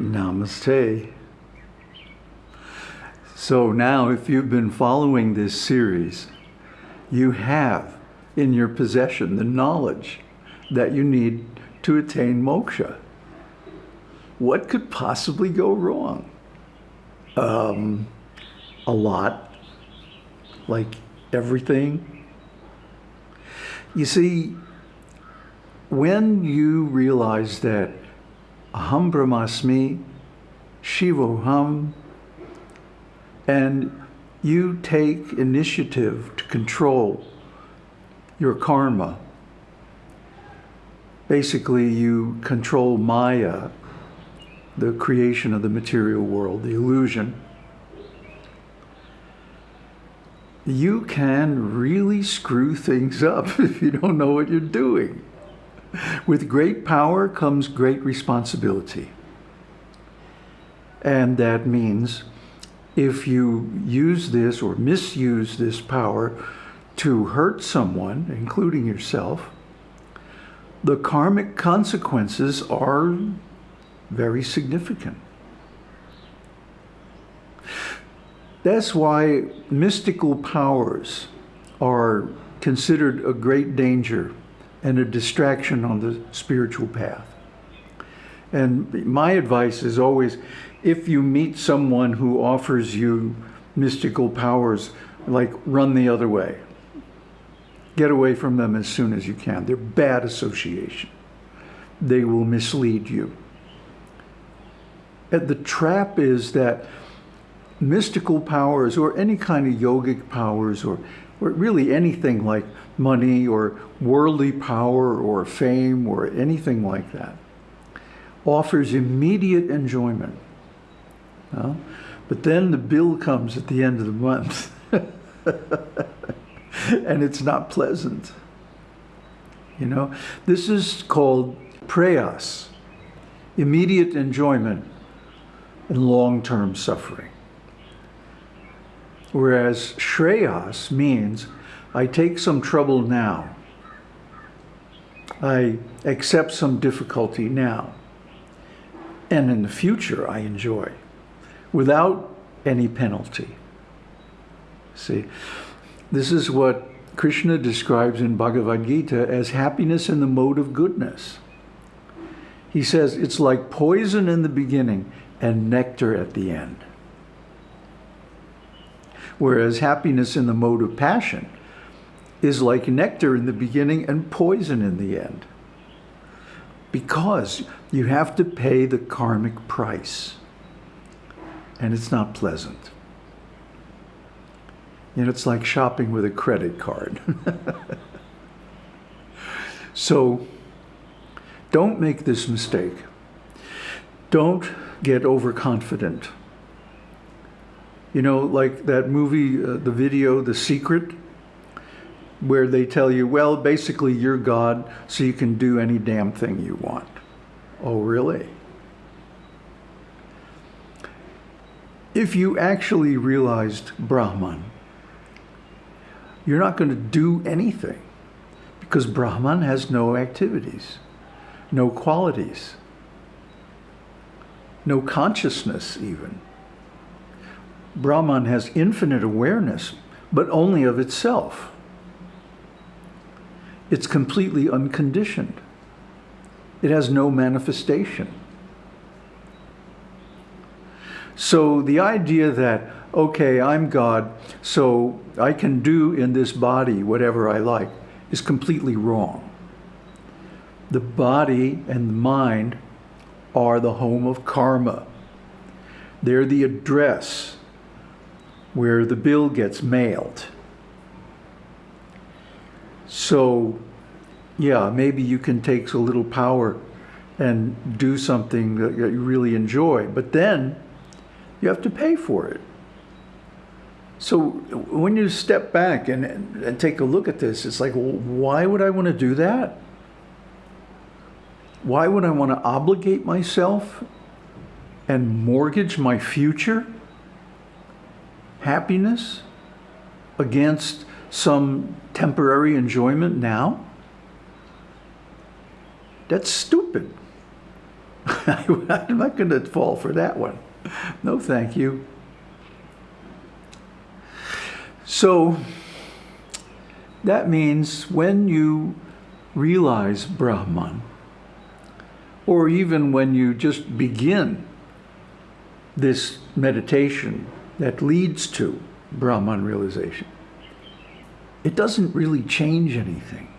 Namaste. So now, if you've been following this series, you have in your possession the knowledge that you need to attain moksha. What could possibly go wrong? Um, a lot, like everything. You see, when you realize that Aham Brahmasmi, Shivoham, and you take initiative to control your karma. Basically, you control Maya, the creation of the material world, the illusion. You can really screw things up if you don't know what you're doing. With great power comes great responsibility. And that means if you use this or misuse this power to hurt someone, including yourself, the karmic consequences are very significant. That's why mystical powers are considered a great danger and a distraction on the spiritual path. And my advice is always, if you meet someone who offers you mystical powers, like run the other way. Get away from them as soon as you can. They're bad association. They will mislead you. And the trap is that mystical powers or any kind of yogic powers or, or really anything like money or worldly power or fame or anything like that offers immediate enjoyment. But then the bill comes at the end of the month and it's not pleasant. You know, this is called preyas, immediate enjoyment and long-term suffering. Whereas shreyas means I take some trouble now. I accept some difficulty now. And in the future, I enjoy without any penalty. See, this is what Krishna describes in Bhagavad Gita as happiness in the mode of goodness. He says it's like poison in the beginning and nectar at the end. Whereas happiness in the mode of passion is like nectar in the beginning and poison in the end. Because you have to pay the karmic price. And it's not pleasant. You know, it's like shopping with a credit card. so don't make this mistake. Don't get overconfident. You know, like that movie, uh, the video, The Secret, where they tell you, well, basically you're God, so you can do any damn thing you want. Oh, really? If you actually realized Brahman, you're not going to do anything because Brahman has no activities, no qualities, no consciousness even. Brahman has infinite awareness, but only of itself. It's completely unconditioned. It has no manifestation. So the idea that, okay, I'm God, so I can do in this body whatever I like, is completely wrong. The body and the mind are the home of karma. They're the address where the bill gets mailed. So, yeah, maybe you can take a little power and do something that you really enjoy, but then you have to pay for it. So when you step back and, and take a look at this, it's like, well, why would I want to do that? Why would I want to obligate myself and mortgage my future happiness against some temporary enjoyment now? That's stupid. I'm not going to fall for that one. No, thank you. So that means when you realize Brahman, or even when you just begin this meditation that leads to Brahman realization, it doesn't really change anything.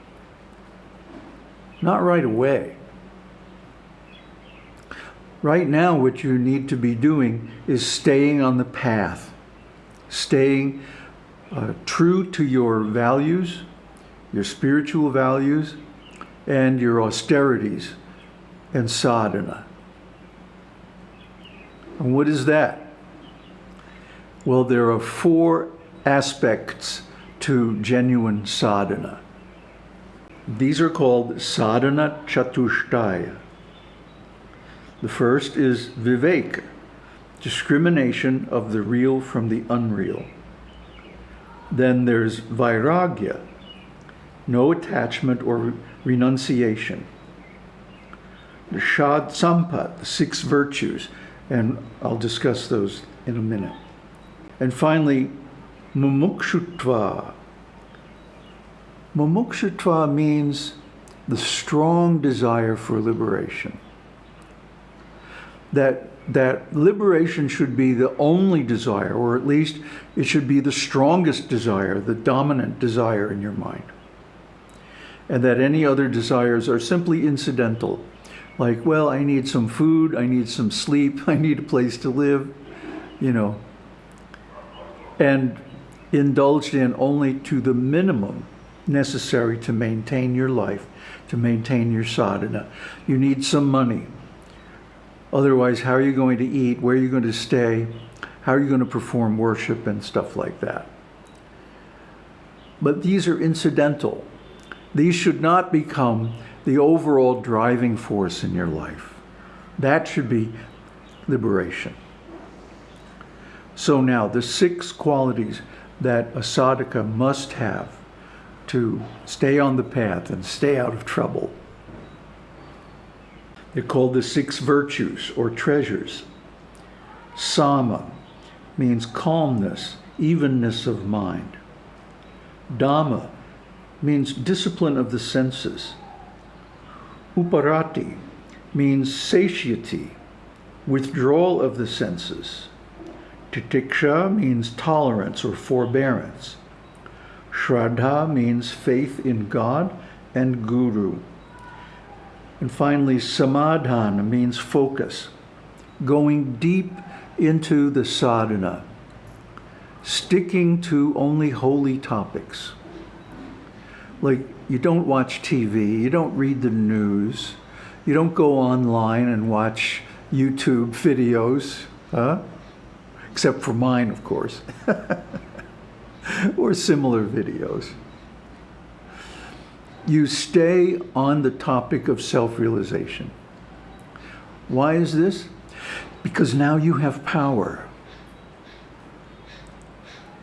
Not right away. Right now, what you need to be doing is staying on the path, staying uh, true to your values, your spiritual values, and your austerities and sadhana. And what is that? Well, there are four aspects to genuine sadhana. These are called sadhana chatushtaya. The first is viveka, discrimination of the real from the unreal. Then there's vairagya, no attachment or renunciation. The shad sampat, the six virtues, and I'll discuss those in a minute. And finally, mumukshutva. Mumukshutva means the strong desire for liberation. That that liberation should be the only desire, or at least it should be the strongest desire, the dominant desire in your mind. And that any other desires are simply incidental. Like, well, I need some food, I need some sleep, I need a place to live, you know. And indulged in only to the minimum necessary to maintain your life, to maintain your sadhana. You need some money, Otherwise, how are you going to eat? Where are you going to stay? How are you going to perform worship and stuff like that? But these are incidental. These should not become the overall driving force in your life. That should be liberation. So now, the six qualities that a sadhaka must have to stay on the path and stay out of trouble they're called the six virtues or treasures. Sama means calmness, evenness of mind. Dama means discipline of the senses. Uparati means satiety, withdrawal of the senses. Titiksha means tolerance or forbearance. Shraddha means faith in God and Guru. And finally, samadhana means focus, going deep into the sadhana, sticking to only holy topics. Like you don't watch TV, you don't read the news, you don't go online and watch YouTube videos, huh? Except for mine, of course, or similar videos you stay on the topic of self-realization. Why is this? Because now you have power.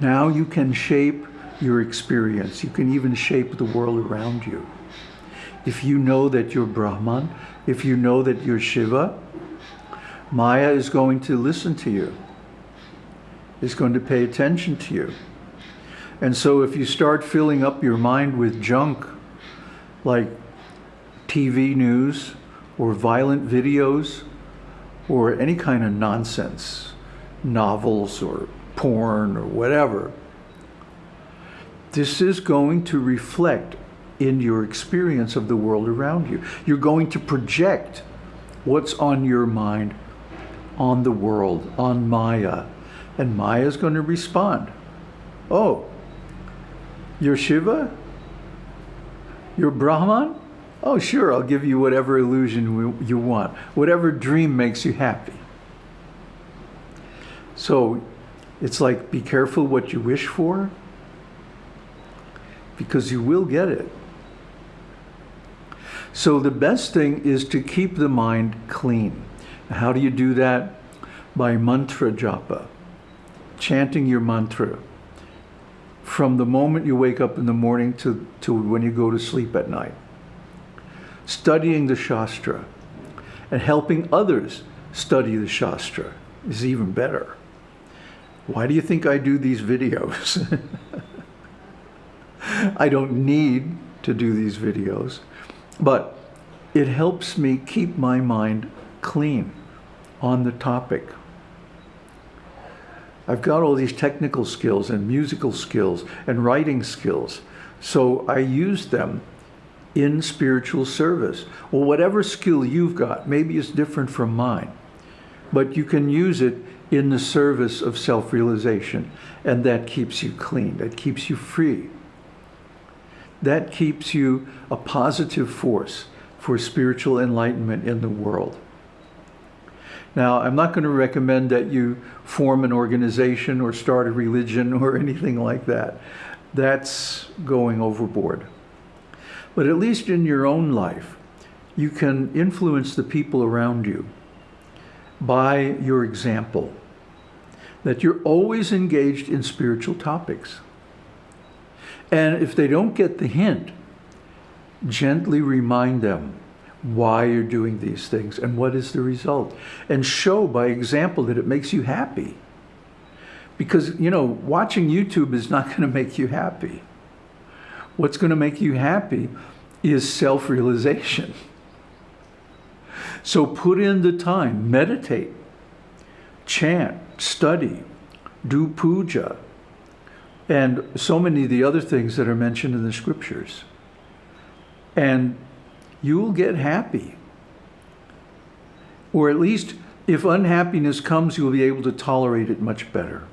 Now you can shape your experience. You can even shape the world around you. If you know that you're Brahman, if you know that you're Shiva, Maya is going to listen to you, is going to pay attention to you. And so if you start filling up your mind with junk, like TV news or violent videos or any kind of nonsense, novels or porn or whatever. This is going to reflect in your experience of the world around you. You're going to project what's on your mind on the world, on Maya. And Maya is going to respond. Oh, you're Shiva? You're Brahman? Oh, sure, I'll give you whatever illusion you want, whatever dream makes you happy. So it's like, be careful what you wish for, because you will get it. So the best thing is to keep the mind clean. How do you do that? By mantra japa, chanting your mantra from the moment you wake up in the morning to, to when you go to sleep at night. Studying the Shastra And helping others study the Shastra is even better. Why do you think I do these videos? I don't need to do these videos, but it helps me keep my mind clean on the topic. I've got all these technical skills and musical skills and writing skills, so I use them in spiritual service. Well, whatever skill you've got, maybe it's different from mine, but you can use it in the service of self-realization, and that keeps you clean, that keeps you free. That keeps you a positive force for spiritual enlightenment in the world. Now, I'm not going to recommend that you form an organization or start a religion or anything like that. That's going overboard. But at least in your own life, you can influence the people around you by your example. That you're always engaged in spiritual topics. And if they don't get the hint, gently remind them why you're doing these things and what is the result. And show by example that it makes you happy. Because, you know, watching YouTube is not going to make you happy. What's going to make you happy is self-realization. So put in the time, meditate, chant, study, do puja, and so many of the other things that are mentioned in the scriptures. And you will get happy. Or at least if unhappiness comes, you'll be able to tolerate it much better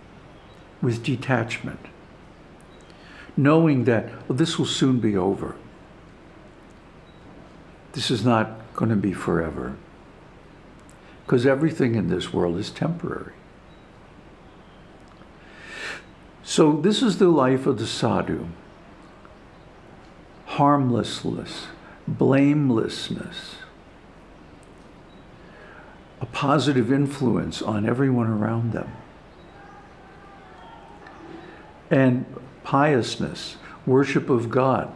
with detachment. Knowing that well, this will soon be over. This is not going to be forever. Because everything in this world is temporary. So this is the life of the sadhu. Harmlessness, blamelessness, a positive influence on everyone around them. And piousness, worship of God,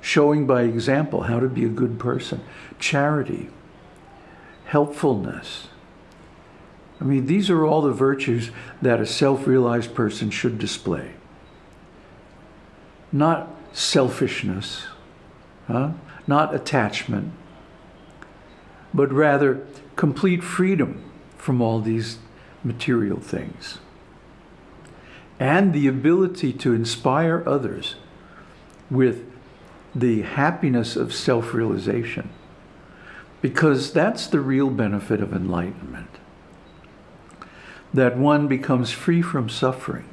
showing by example how to be a good person, charity, helpfulness, I mean, these are all the virtues that a self-realized person should display. Not selfishness, huh? not attachment, but rather complete freedom from all these material things. And the ability to inspire others with the happiness of self-realization. Because that's the real benefit of enlightenment that one becomes free from suffering.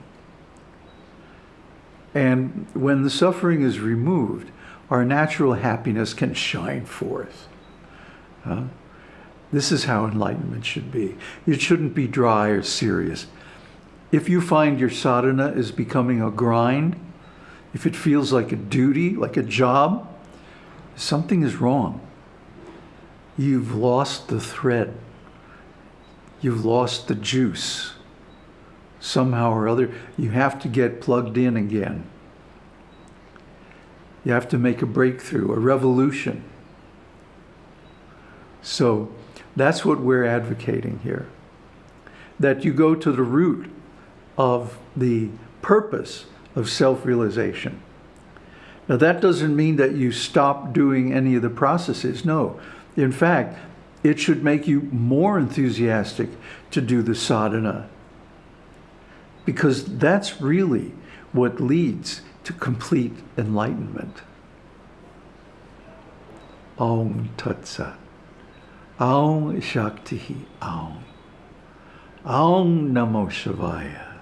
And when the suffering is removed, our natural happiness can shine forth. Uh, this is how enlightenment should be. It shouldn't be dry or serious. If you find your sadhana is becoming a grind, if it feels like a duty, like a job, something is wrong. You've lost the thread you've lost the juice. Somehow or other, you have to get plugged in again. You have to make a breakthrough, a revolution. So that's what we're advocating here. That you go to the root of the purpose of self-realization. Now that doesn't mean that you stop doing any of the processes. No. In fact, it should make you more enthusiastic to do the sadhana. Because that's really what leads to complete enlightenment. Aum Tat Sat. Om Shakti Aum. Om Namo Shivaya.